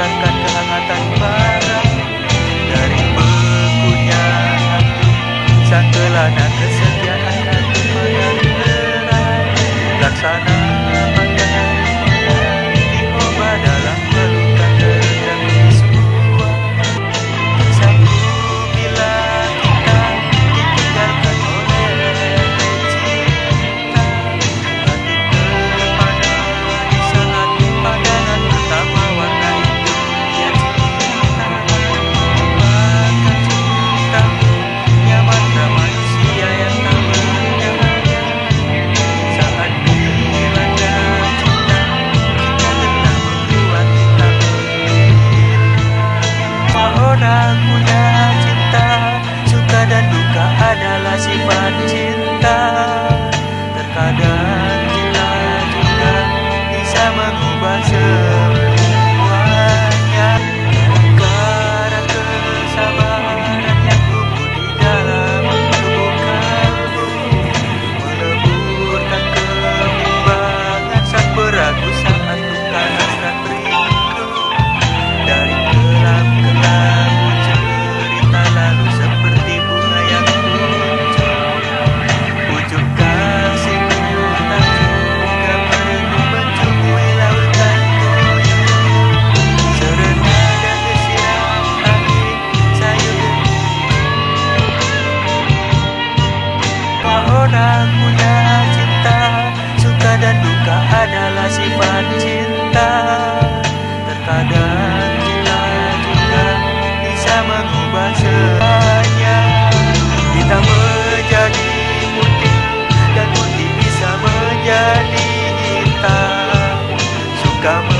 menghantarkan kamu